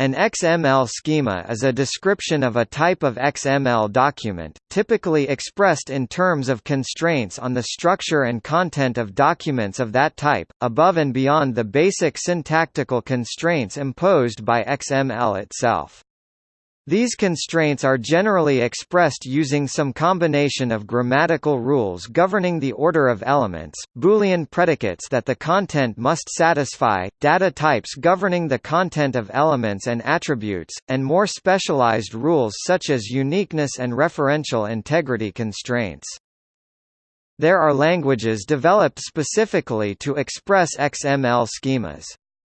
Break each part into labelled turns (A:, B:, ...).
A: An XML schema is a description of a type of XML document, typically expressed in terms of constraints on the structure and content of documents of that type, above and beyond the basic syntactical constraints imposed by XML itself. These constraints are generally expressed using some combination of grammatical rules governing the order of elements, Boolean predicates that the content must satisfy, data types governing the content of elements and attributes, and more specialized rules such as uniqueness and referential integrity constraints. There are languages developed specifically to express XML schemas.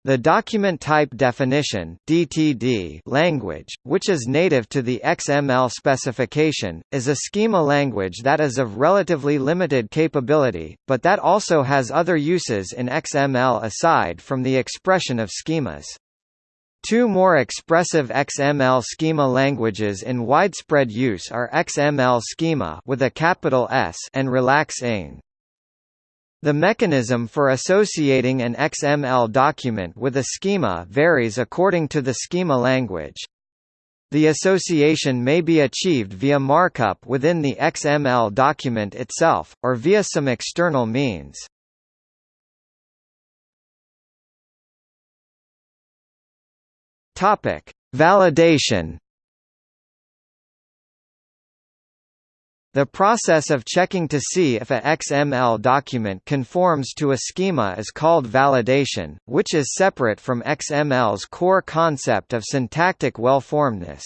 A: The document type definition (DTD) language, which is native to the XML specification, is a schema language that is of relatively limited capability, but that also has other uses in XML aside from the expression of schemas. Two more expressive XML schema languages in widespread use are XML schema with a capital S and Relax NG. The mechanism for associating an XML document with a schema varies according to the schema language. The association may be achieved via markup within the XML document itself, or via some external means. Validation The process of checking to see if a XML document conforms to a schema is called validation, which is separate from XML's core concept of syntactic well-formedness.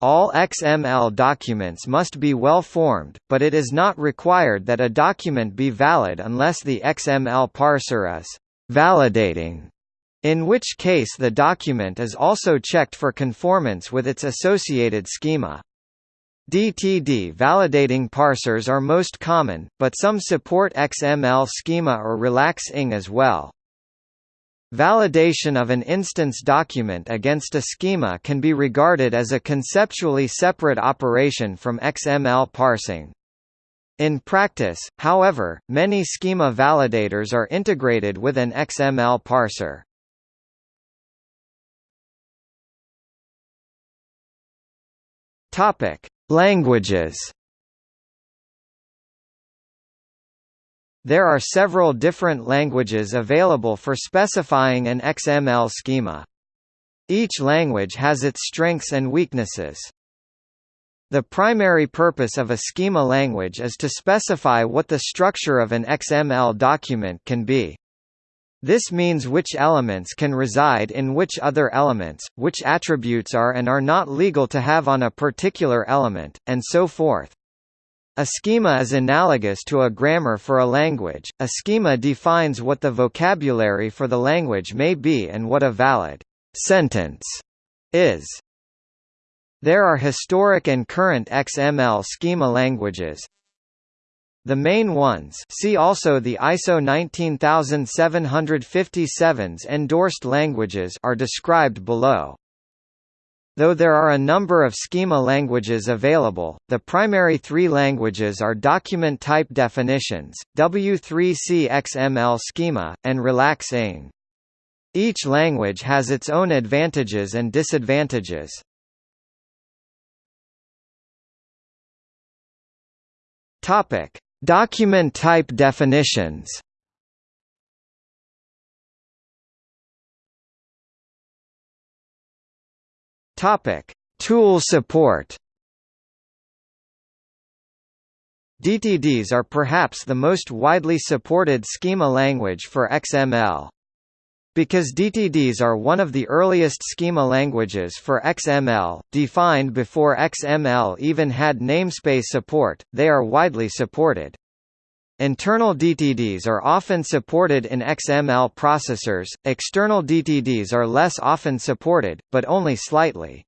A: All XML documents must be well-formed, but it is not required that a document be valid unless the XML parser is validating, in which case the document is also checked for conformance with its associated schema. DTD validating parsers are most common, but some support XML schema or relax NG as well. Validation of an instance document against a schema can be regarded as a conceptually separate operation from XML parsing. In practice, however, many schema validators are integrated with an XML parser. Topic: Languages There are several different languages available for specifying an XML schema. Each language has its strengths and weaknesses. The primary purpose of a schema language is to specify what the structure of an XML document can be. This means which elements can reside in which other elements, which attributes are and are not legal to have on a particular element, and so forth. A schema is analogous to a grammar for a language. A schema defines what the vocabulary for the language may be and what a valid sentence is. There are historic and current XML schema languages, the main ones see also the ISO 19757's endorsed languages are described below. Though there are a number of schema languages available, the primary three languages are Document Type Definitions, W3C XML Schema, and Relax. Each language has its own advantages and disadvantages. Topic: Document type definitions Topic: Tool support. DTDs are perhaps the most widely supported schema language for XML. Because DTDs are one of the earliest schema languages for XML, defined before XML even had namespace support, they are widely supported. Internal DTDs are often supported in XML processors, external DTDs are less often supported, but only slightly.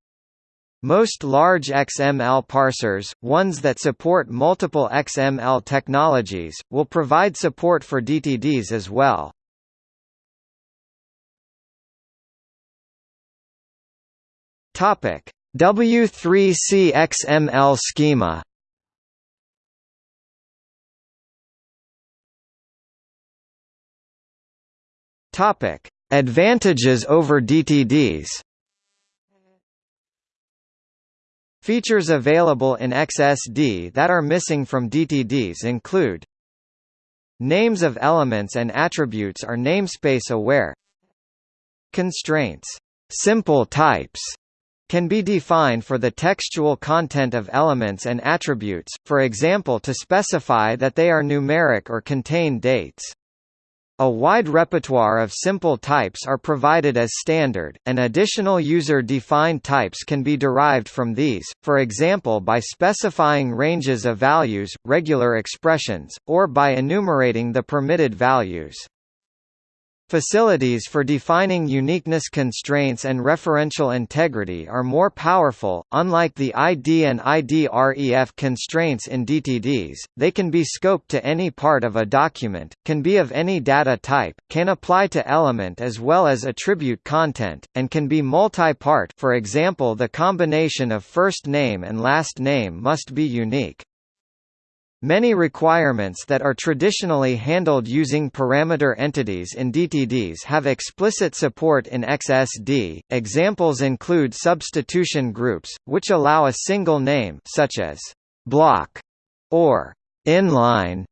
A: Most large XML parsers, ones that support multiple XML technologies, will provide support for DTDs as well. Topic: W3C XML schema. Topic: Advantages over DTDs. Features available in XSD that are missing from DTDs include Names of elements and attributes are namespace aware. Constraints. Simple types can be defined for the textual content of elements and attributes, for example to specify that they are numeric or contain dates. A wide repertoire of simple types are provided as standard, and additional user-defined types can be derived from these, for example by specifying ranges of values, regular expressions, or by enumerating the permitted values. Facilities for defining uniqueness constraints and referential integrity are more powerful. Unlike the ID and IDREF constraints in DTDs, they can be scoped to any part of a document, can be of any data type, can apply to element as well as attribute content, and can be multi-part for example the combination of first name and last name must be unique. Many requirements that are traditionally handled using parameter entities in DTDs have explicit support in XSD. Examples include substitution groups, which allow a single name such as block or inline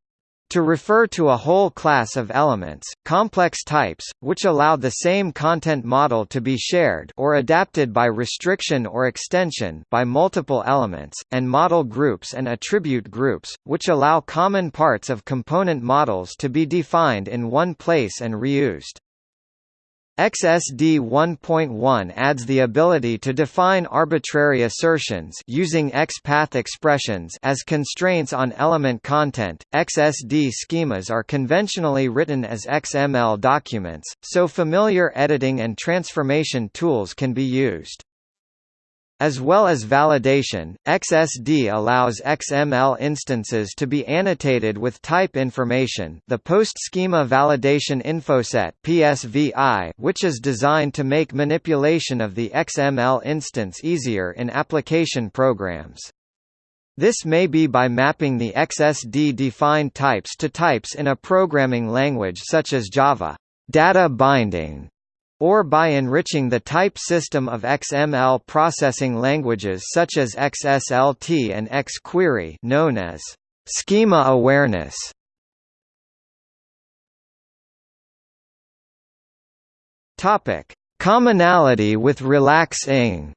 A: to refer to a whole class of elements, complex types, which allow the same content model to be shared or adapted by restriction or extension by multiple elements, and model groups and attribute groups, which allow common parts of component models to be defined in one place and reused. XSD 1.1 adds the ability to define arbitrary assertions using XPath expressions as constraints on element content. XSD schemas are conventionally written as XML documents, so familiar editing and transformation tools can be used. As well as validation, XSD allows XML instances to be annotated with type information the Post-Schema Validation Infoset PSVI, which is designed to make manipulation of the XML instance easier in application programs. This may be by mapping the XSD-defined types to types in a programming language such as Java. Data binding or by enriching the type system of XML processing languages such as XSLT and XQuery known as schema awareness. Topic: Commonality with Relax NG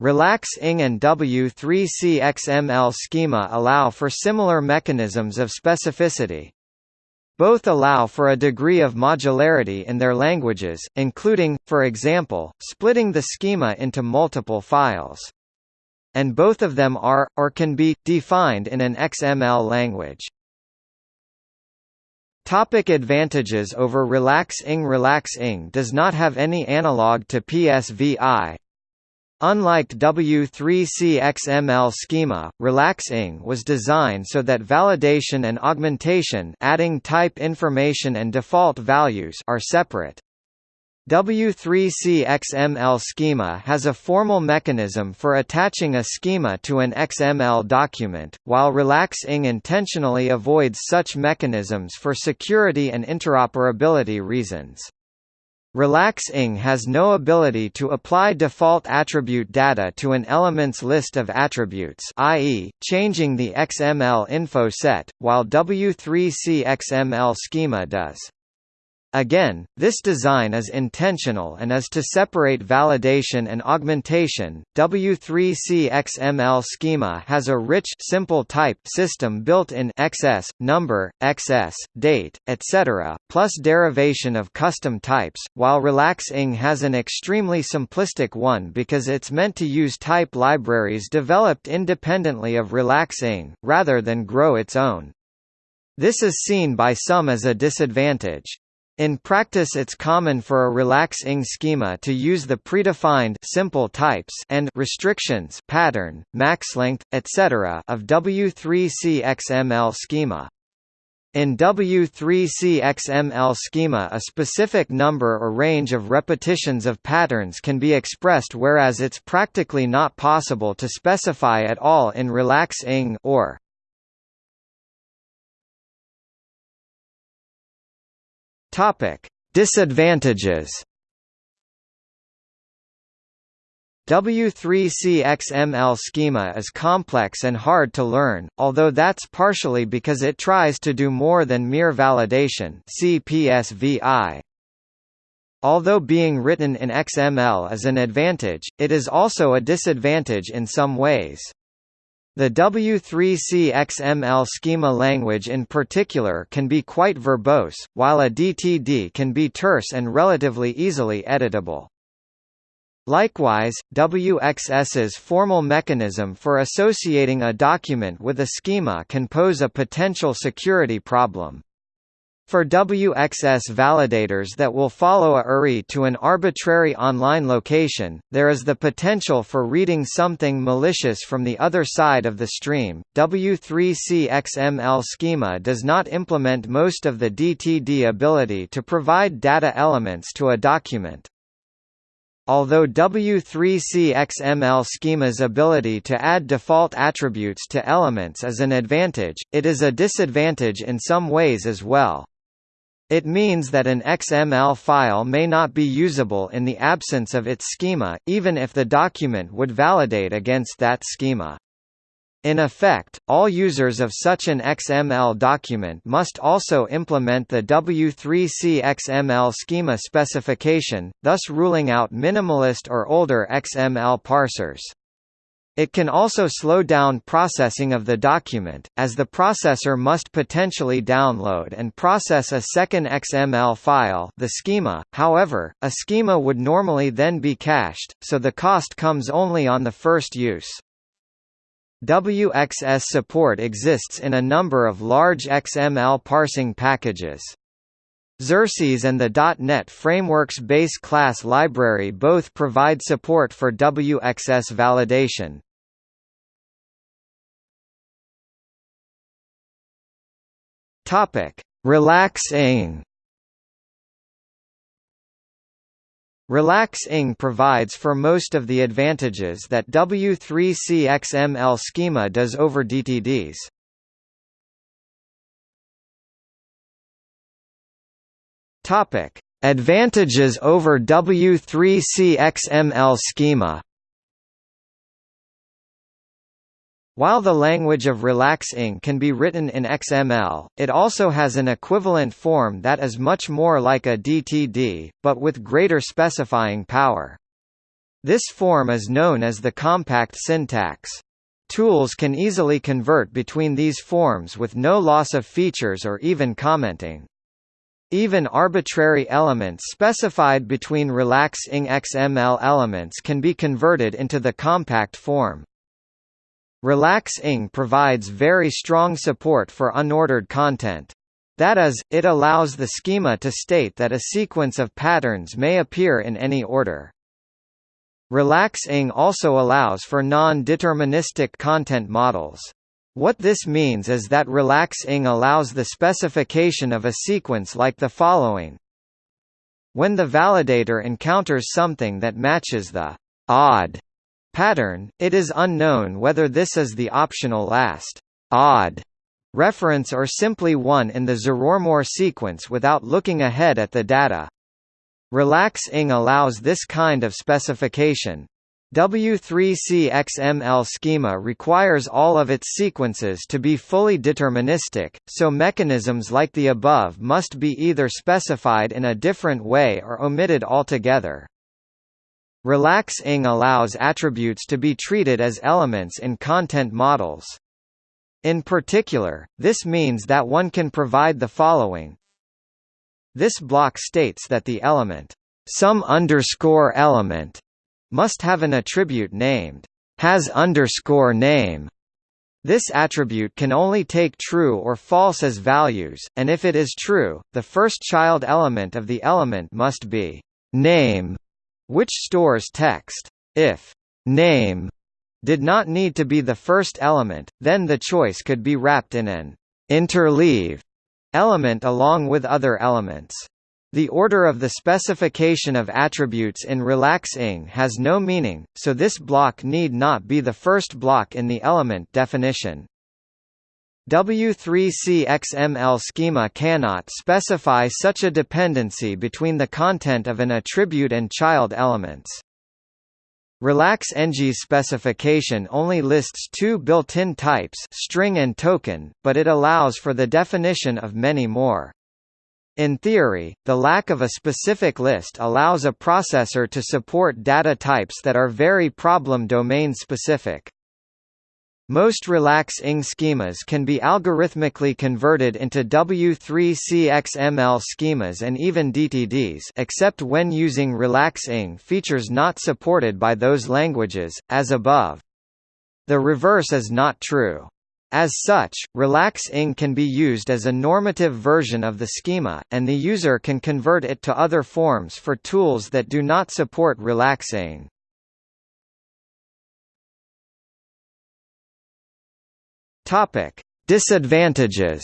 A: Relax-ing and W3C XML schema allow for similar mechanisms of specificity. Both allow for a degree of modularity in their languages, including, for example, splitting the schema into multiple files. And both of them are, or can be, defined in an XML language. Topic advantages over Relax NG Relax-ing does not have any analog to PSVI, Unlike W3C XML schema, Relax NG was designed so that validation and augmentation adding type information and default values are separate. W3C XML schema has a formal mechanism for attaching a schema to an XML document, while Relax NG intentionally avoids such mechanisms for security and interoperability reasons. Relax NG has no ability to apply default attribute data to an element's list of attributes i.e., changing the XML info set, while W3C XML schema does. Again, this design is intentional and is to separate validation and augmentation. W3C XML schema has a rich simple type system built in XS, number, XS, date, etc., plus derivation of custom types, while Relax NG has an extremely simplistic one because it's meant to use type libraries developed independently of Relax NG, rather than grow its own. This is seen by some as a disadvantage. In practice it's common for a Relax NG schema to use the predefined simple types and restrictions pattern, max length, etc. of W3C XML schema. In W3C XML schema a specific number or range of repetitions of patterns can be expressed whereas it's practically not possible to specify at all in Relax NG or Topic: Disadvantages. W3C XML schema is complex and hard to learn, although that's partially because it tries to do more than mere validation CPSVI. Although being written in XML is an advantage, it is also a disadvantage in some ways. The W3C XML schema language in particular can be quite verbose, while a DTD can be terse and relatively easily editable. Likewise, WXS's formal mechanism for associating a document with a schema can pose a potential security problem. For WXS validators that will follow a URI to an arbitrary online location, there is the potential for reading something malicious from the other side of the stream. W3C XML schema does not implement most of the DTD ability to provide data elements to a document. Although W3C XML schema's ability to add default attributes to elements is an advantage, it is a disadvantage in some ways as well. It means that an XML file may not be usable in the absence of its schema, even if the document would validate against that schema. In effect, all users of such an XML document must also implement the W3C XML schema specification, thus ruling out minimalist or older XML parsers. It can also slow down processing of the document, as the processor must potentially download and process a second XML file the schema, however, a schema would normally then be cached, so the cost comes only on the first use. WXS support exists in a number of large XML parsing packages. Xerces and the .NET Framework's base class library both provide support for WXS validation. Topic: Relax NG Relax-ing provides for most of the advantages that W3C XML schema does over DTDs. Topic: Advantages over W3C XML schema While the language of Relax NG can be written in XML, it also has an equivalent form that is much more like a DTD, but with greater specifying power. This form is known as the compact syntax. Tools can easily convert between these forms with no loss of features or even commenting. Even arbitrary elements specified between Relax NG XML elements can be converted into the compact form. Relax NG provides very strong support for unordered content. That is, it allows the schema to state that a sequence of patterns may appear in any order. Relax NG also allows for non-deterministic content models. What this means is that Relax NG allows the specification of a sequence like the following. When the validator encounters something that matches the odd pattern, it is unknown whether this is the optional last odd reference or simply one in the zero-or-more sequence without looking ahead at the data. Relax NG allows this kind of specification. W3C XML schema requires all of its sequences to be fully deterministic, so mechanisms like the above must be either specified in a different way or omitted altogether. Relax NG allows attributes to be treated as elements in content models. In particular, this means that one can provide the following. This block states that the element some underscore element must have an attribute named has underscore name. This attribute can only take true or false as values, and if it is true, the first child element of the element must be name which stores text. If name did not need to be the first element, then the choice could be wrapped in an interleave element along with other elements. The order of the specification of attributes in Relax NG has no meaning, so this block need not be the first block in the element definition. W3C XML schema cannot specify such a dependency between the content of an attribute and child elements. Relax NG's specification only lists two built-in types string and token, but it allows for the definition of many more. In theory, the lack of a specific list allows a processor to support data types that are very problem domain specific. Most relax NG schemas can be algorithmically converted into W3C XML schemas and even DTDs except when using relax NG features not supported by those languages, as above. The reverse is not true. As such, relax NG can be used as a normative version of the schema, and the user can convert it to other forms for tools that do not support relax NG. Disadvantages.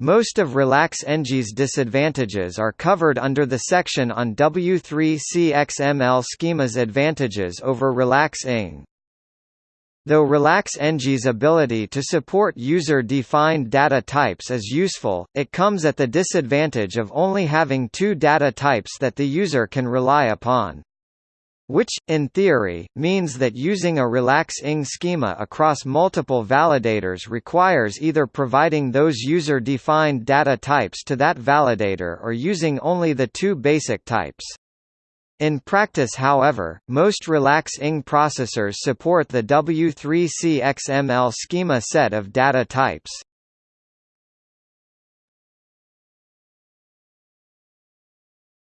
A: Most of RelaxNG's disadvantages are covered under the section on W3C XML schemas advantages over RelaxNG. Though RelaxNG's ability to support user-defined data types is useful, it comes at the disadvantage of only having two data types that the user can rely upon. Which, in theory, means that using a relax NG schema across multiple validators requires either providing those user-defined data types to that validator or using only the two basic types. In practice however, most relax NG processors support the W3C XML schema set of data types.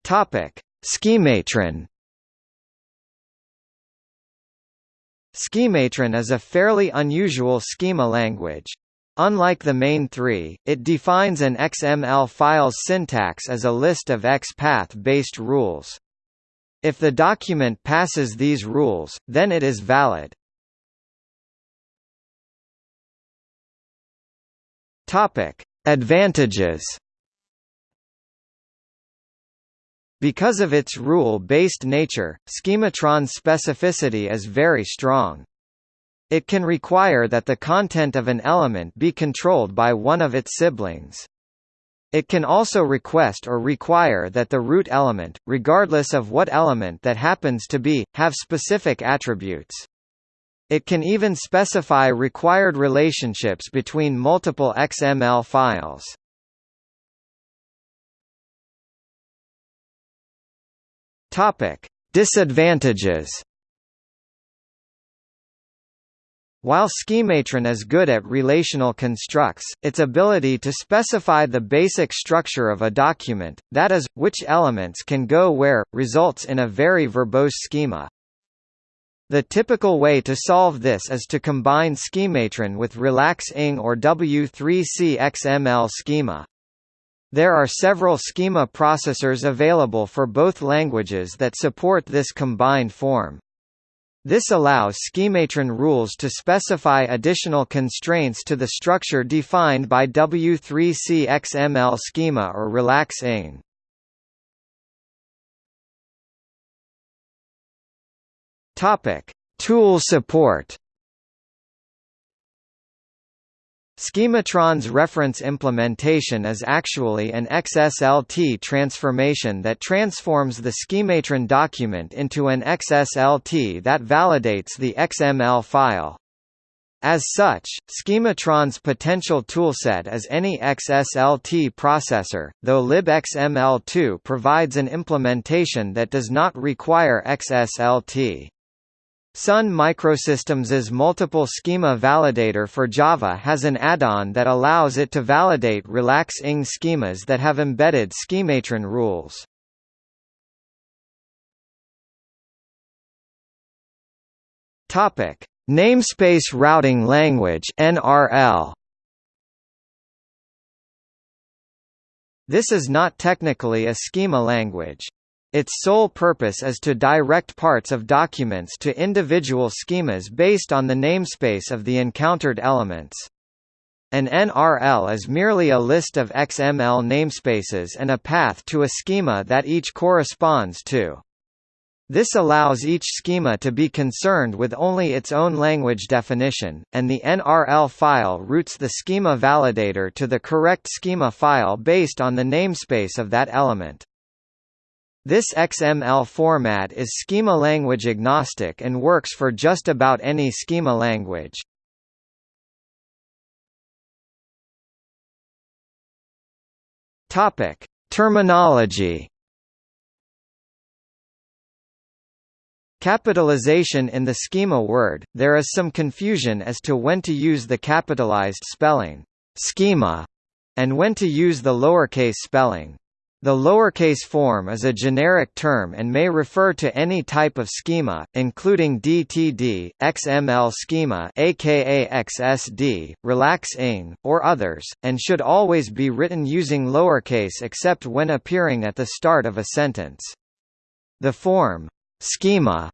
A: Schematron Schematron is a fairly unusual schema language. Unlike the main three, it defines an XML file's syntax as a list of XPath-based rules. If the document passes these rules, then it is valid. Advantages Because of its rule-based nature, schematron specificity is very strong. It can require that the content of an element be controlled by one of its siblings. It can also request or require that the root element, regardless of what element that happens to be, have specific attributes. It can even specify required relationships between multiple XML files. Topic: Disadvantages. While Schematron is good at relational constructs, its ability to specify the basic structure of a document, that is, which elements can go where, results in a very verbose schema. The typical way to solve this is to combine Schematron with Relax NG or W3C XML schema. There are several schema processors available for both languages that support this combined form. This allows schematron rules to specify additional constraints to the structure defined by W3C XML schema or relax NG. Topic: Tool support. Schematron's reference implementation is actually an XSLT transformation that transforms the Schematron document into an XSLT that validates the XML file. As such, Schematron's potential toolset is any XSLT processor, though libxml2 provides an implementation that does not require XSLT. Sun Microsystems's multiple schema validator for Java has an add-on that allows it to validate relax NG schemas that have embedded schematron rules. Topic: Namespace Routing Language (NRL). This is not technically a schema language. Its sole purpose is to direct parts of documents to individual schemas based on the namespace of the encountered elements. An NRL is merely a list of XML namespaces and a path to a schema that each corresponds to. This allows each schema to be concerned with only its own language definition, and the NRL file routes the schema validator to the correct schema file based on the namespace of that element. This XML format is schema language agnostic and works for just about any schema language. Topic: Terminology. Capitalization in the schema word, there is some confusion as to when to use the capitalized spelling, schema, and when to use the lowercase spelling. The lowercase form is a generic term and may refer to any type of schema, including DTD, XML schema aka XSD, relax NG, or others, and should always be written using lowercase except when appearing at the start of a sentence. The form schema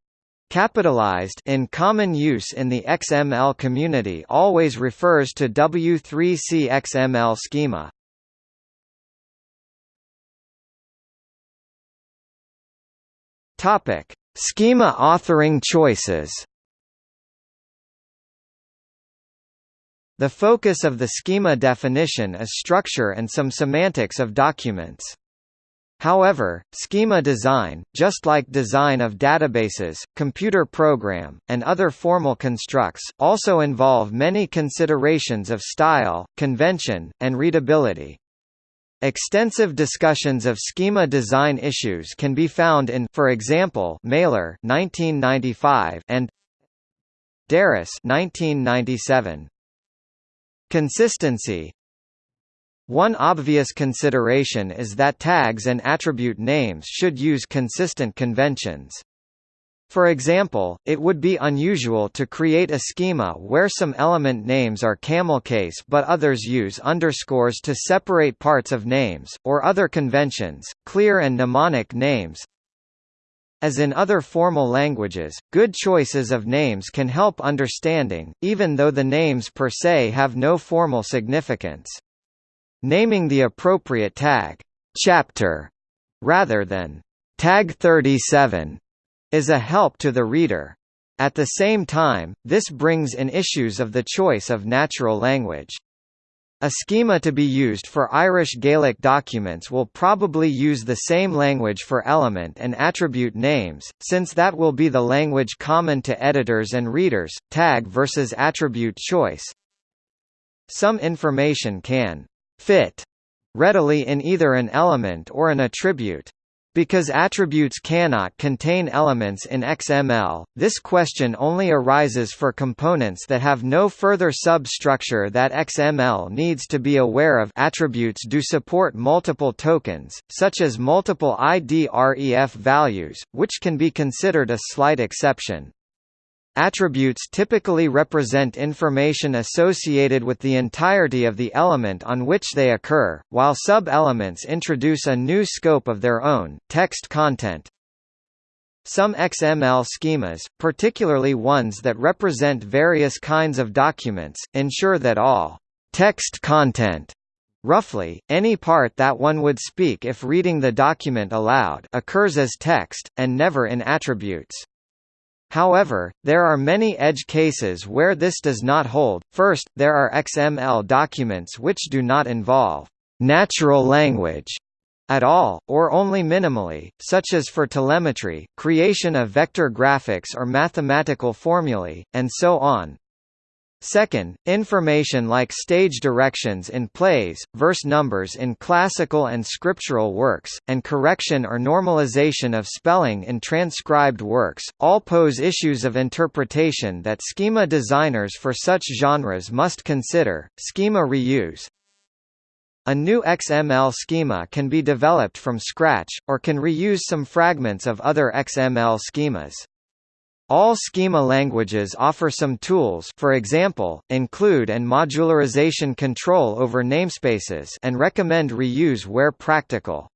A: capitalized in common use in the XML community always refers to W3C XML schema. Topic: Schema authoring choices. The focus of the schema definition is structure and some semantics of documents. However, schema design, just like design of databases, computer program, and other formal constructs, also involve many considerations of style, convention, and readability. Extensive discussions of schema design issues can be found in for example, Maler 1995 and DeRose 1997. Consistency One obvious consideration is that tags and attribute names should use consistent conventions. For example, it would be unusual to create a schema where some element names are camel case but others use underscores to separate parts of names, or other conventions, clear and mnemonic names. As in other formal languages, good choices of names can help understanding, even though the names per se have no formal significance. Naming the appropriate tag, chapter, rather than tag 37 is a help to the reader. At the same time, this brings in issues of the choice of natural language. A schema to be used for Irish Gaelic documents will probably use the same language for element and attribute names, since that will be the language common to editors and readers. Tag versus attribute choice. Some information can fit readily in either an element or an attribute. Because attributes cannot contain elements in XML, this question only arises for components that have no further substructure that XML needs to be aware of attributes do support multiple tokens, such as multiple IDREF values, which can be considered a slight exception. Attributes typically represent information associated with the entirety of the element on which they occur, while sub-elements introduce a new scope of their own, text content. Some XML schemas, particularly ones that represent various kinds of documents, ensure that all text content Roughly, any part that one would speak if reading the document aloud occurs as text, and never in attributes. However, there are many edge cases where this does not hold. First, there are XML documents which do not involve natural language at all, or only minimally, such as for telemetry, creation of vector graphics or mathematical formulae, and so on. Second, information like stage directions in plays, verse numbers in classical and scriptural works, and correction or normalization of spelling in transcribed works, all pose issues of interpretation that schema designers for such genres must consider. Schema reuse A new XML schema can be developed from scratch, or can reuse some fragments of other XML schemas. All schema languages offer some tools for example, include and modularization control over namespaces and recommend reuse where practical.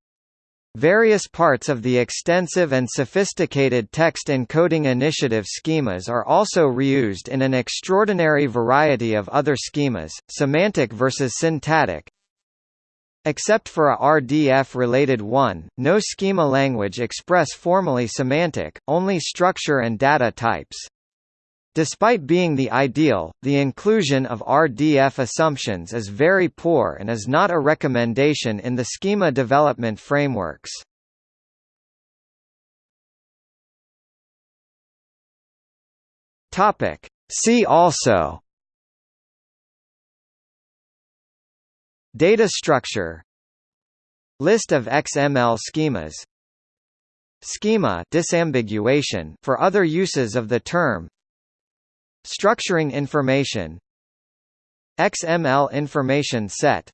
A: Various parts of the extensive and sophisticated text encoding initiative schemas are also reused in an extraordinary variety of other schemas, semantic versus syntactic, Except for a RDF-related one, no schema language express formally semantic, only structure and data types. Despite being the ideal, the inclusion of RDF assumptions is very poor and is not a recommendation in the schema development frameworks. See also Data structure List of XML schemas Schema disambiguation for other uses of the term Structuring information XML information set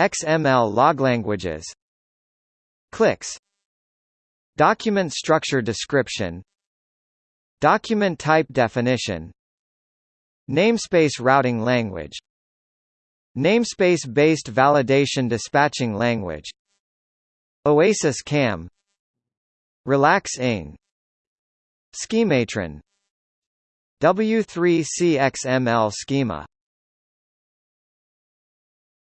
A: XML log languages CLiX Document structure description Document type definition Namespace routing language Namespace-based validation dispatching language Oasis CAM Relax NG Schematron W3CXML schema